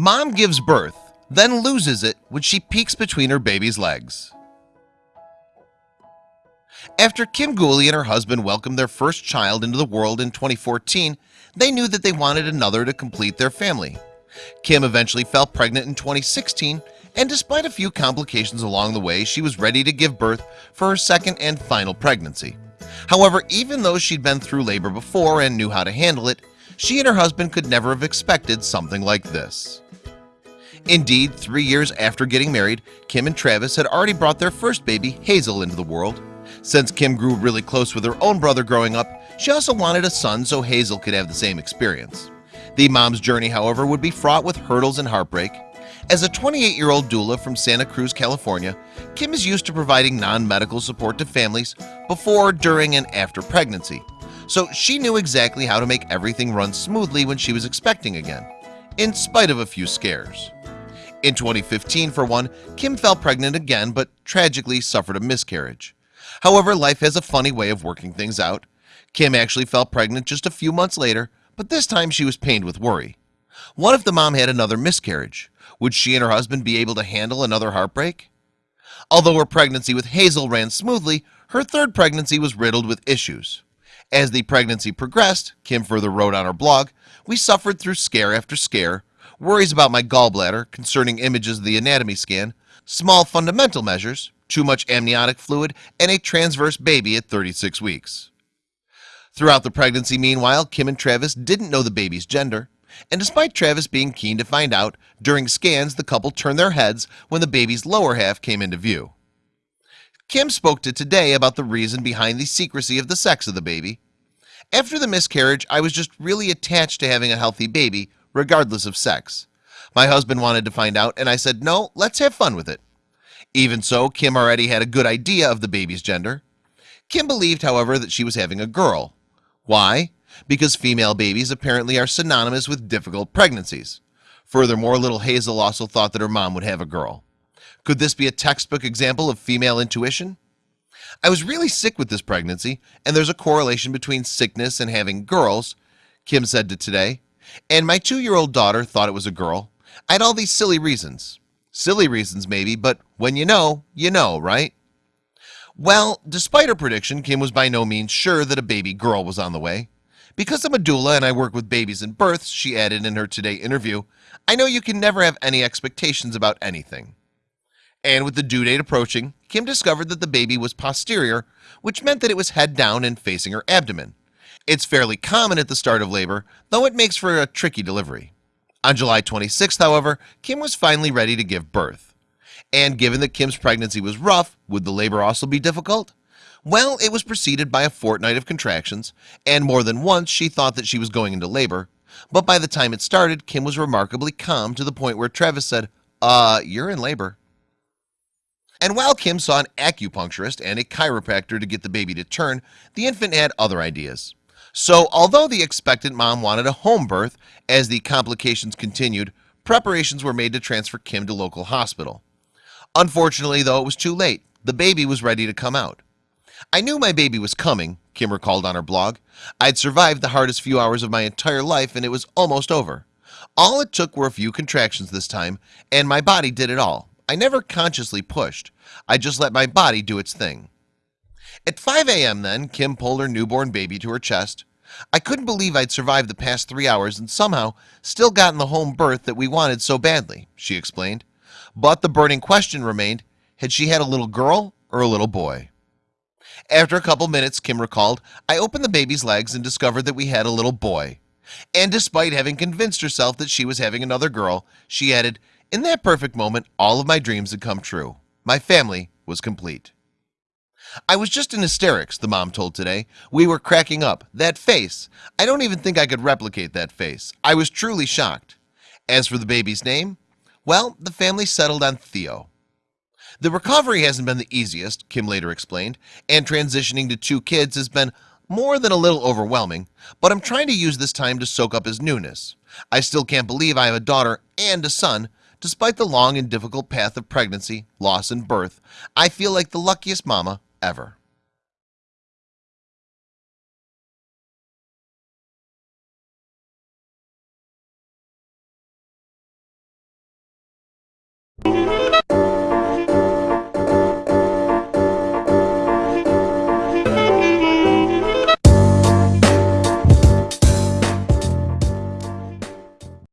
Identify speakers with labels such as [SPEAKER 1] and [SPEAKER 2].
[SPEAKER 1] Mom gives birth, then loses it when she peeks between her baby's legs. After Kim Gooley and her husband welcomed their first child into the world in 2014 They knew that they wanted another to complete their family. Kim eventually fell pregnant in 2016 and despite a few complications along the way She was ready to give birth for her second and final pregnancy. However, even though she'd been through labor before and knew how to handle it She and her husband could never have expected something like this Indeed three years after getting married Kim and Travis had already brought their first baby Hazel into the world. Since Kim grew really close with her own brother growing up She also wanted a son so Hazel could have the same experience. The mom's journey however would be fraught with hurdles and heartbreak. As a 28 year old doula from Santa Cruz, California Kim is used to providing non-medical support to families before during and after pregnancy. So she knew exactly how to make everything run smoothly when she was expecting again in spite of a few scares in 2015 for one Kim fell pregnant again, but tragically suffered a miscarriage However, life has a funny way of working things out Kim actually fell pregnant just a few months later, but this time she was pained with worry What if the mom had another miscarriage? Would she and her husband be able to handle another heartbreak? Although her pregnancy with Hazel ran smoothly, her third pregnancy was riddled with issues as the pregnancy progressed Kim further wrote on her blog We suffered through scare after scare worries about my gallbladder concerning images of the anatomy scan small fundamental measures too much amniotic fluid and a transverse baby at 36 weeks. Throughout the pregnancy Meanwhile Kim and Travis didn't know the baby's gender and despite Travis being keen to find out during scans the couple turned their heads when the baby's lower half came into view. Kim spoke to today about the reason behind the secrecy of the sex of the baby. After the miscarriage I was just really attached to having a healthy baby regardless of sex. My husband wanted to find out and I said no let's have fun with it. Even so Kim already had a good idea of the baby's gender. Kim believed however that she was having a girl. Why? Because female babies apparently are synonymous with difficult pregnancies. Furthermore little Hazel also thought that her mom would have a girl. Could this be a textbook example of female intuition? I was really sick with this pregnancy and there's a correlation between sickness and having girls Kim said to today and my two-year-old daughter thought it was a girl. I had all these silly reasons. Silly reasons maybe but when you know you know right? Well despite her prediction Kim was by no means sure that a baby girl was on the way. Because I'm a doula and I work with babies and births she added in her today interview I know you can never have any expectations about anything. And with the due date approaching Kim discovered that the baby was posterior which meant that it was head down and facing her abdomen it's fairly common at the start of labor though it makes for a tricky delivery. On July 26th however Kim was finally ready to give birth. And given that Kim's pregnancy was rough would the labor also be difficult? Well it was preceded by a fortnight of contractions and more than once she thought that she was going into labor. But by the time it started Kim was remarkably calm to the point where Travis said uh you're in labor. And while Kim saw an acupuncturist and a chiropractor to get the baby to turn the infant had other ideas so although the expectant mom wanted a home birth as the complications continued preparations were made to transfer Kim to local hospital. Unfortunately though it was too late. The baby was ready to come out. I knew my baby was coming Kim recalled on her blog. I'd survived the hardest few hours of my entire life and it was almost over. All it took were a few contractions this time and my body did it all. I never consciously pushed. I just let my body do its thing at 5 a.m. Then Kim pulled her newborn baby to her chest. I couldn't believe I'd survived the past three hours and somehow still gotten the home birth that we wanted so badly she explained. But the burning question remained had she had a little girl or a little boy? After a couple minutes Kim recalled I opened the baby's legs and discovered that we had a little boy. And despite having convinced herself that she was having another girl she added in that perfect moment all of my dreams had come true. My family was complete I was just in hysterics the mom told today. We were cracking up. That face. I don't even think I could replicate that face. I was truly shocked. As for the baby's name well the family settled on Theo. The recovery hasn't been the easiest Kim later explained and transitioning to two kids has been more than a little overwhelming but I'm trying to use this time to soak up his newness. I still can't believe I have a daughter and a son. Despite the long and difficult path of pregnancy loss and birth I feel like the luckiest mama ever